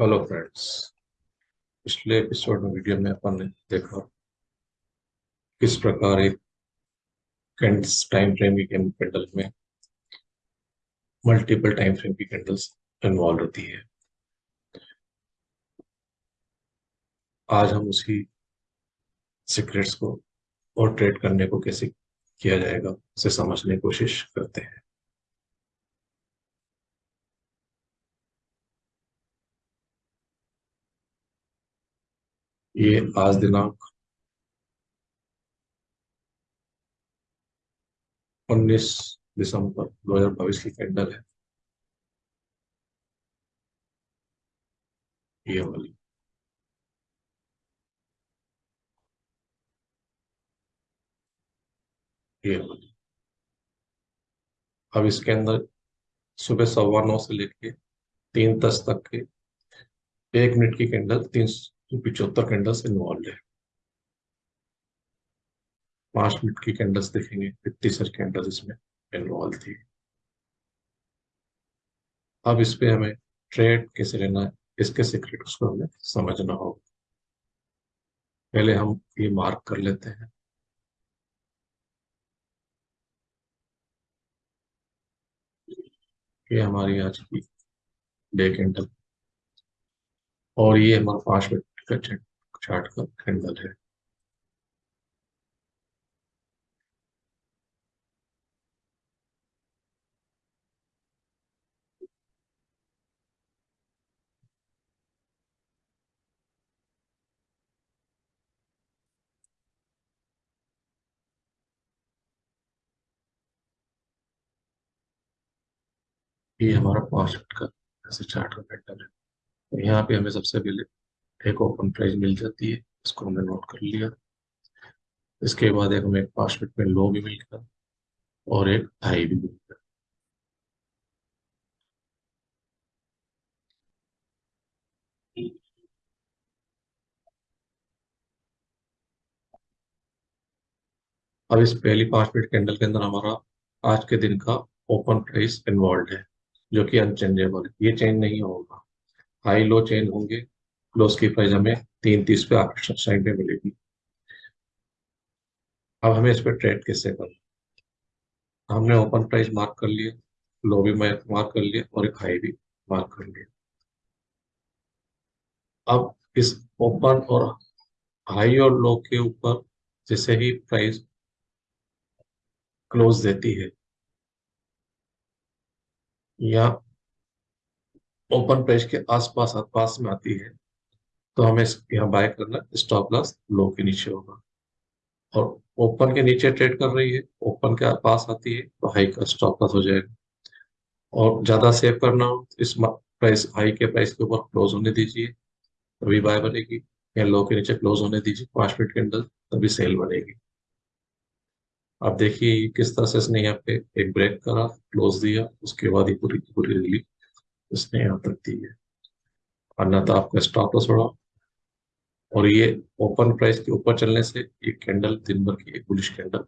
Hello friends, पिछले episode में video में अपन ने देखा किस प्रकार एक टाइम फ्रेम की कैंडल में मल्टीपल टाइम फ्रेम की कैंडल्स इन्वॉल्व होती है। आज हम उसी सीक्रेट्स को और ट्रेड करने को कैसे किया जाएगा, उसे समझने की कोशिश करते हैं। ये आज दिनांक उन्नीस दिसंबर 2022 की कैंडल है। ये वाली। ये वाली। अब इसके अंदर सुबह सवा नौ से लेके तीन दस तक के एक मिनट की कैंडल, तीन तो पिछहत्तर कैंडल्स इन्वॉल्व है। पाँच मिनट की कैंडल्स देखेंगे इतनी सारी कैंडल्स इसमें इन्वॉल्व थी। अब इस पे हमें ट्रेड कैसे लेना है, इसके सीक्रेट्स को हमें समझना होगा। पहले हम ये मार्क कर लेते हैं। ये हमारी आज की डे कैंडल और ये हमारा पाँच मिनट चार्ट का कैंडल है ये हमारा मिनट का ऐसे चार्ट का कैंडल है। यहाँ पे हमें सबसे पहले एक ओपन प्राइस मिल जाती है, इसको हमने नोट कर लिया। इसके बाद एक हमें पाँच मिनट में लो भी मिल गया और एक हाई भी मिल गया अब इस पहली पाँच मिनट कैंडल के अंदर हमारा आज के दिन का ओपन प्राइस इन्वॉल्व है, जो कि अनचेंजेबल है। ये चेंज नहीं होगा। हाई लो चेंज होंगे। क्लोज की प्राइस हमें तीन तीस पे आकर्षक साइड में मिलेगी अब हमें इस पर ट्रेड कैसे करना हमने ओपन प्राइस मार्क कर लिया लो भी मार्क कर लिया और एक हाई भी मार्क कर लिया अब इस ओपन और हाई और लो के ऊपर जैसे ही प्राइस क्लोज देती है, या ओपन प्राइस के आसपास पास में आती है तो हमें यहाँ बाय करना स्टॉप लॉस लो के नीचे होगा। और ओपन के नीचे ट्रेड कर रही है। ओपन के पास आती है तो हाई का स्टॉप लॉस हो जाएगा। और ज़्यादा सेव करना हो तो इस प्राइस हाई के प्राइस के ऊपर क्लोज होने दीजिए। तभी बाय बनेगी। या लो के नीचे क्लोज होने दीजिए। पाँच मिनट के अंदर तभी सेल बनेगी। अब देखिए किस तरह से इसने यहाँ पे एक ब्रेक करा क्लोज दिया। उसके बाद ही पूरी पूरी रिलीफ इसने यहाँ तक दी है। अन्यथा आपका स्टॉप लॉस बढ़ा और ये ओपन प्राइस के ऊपर चलने से एक कैंडल दिन भर की एक बुलिश कैंडल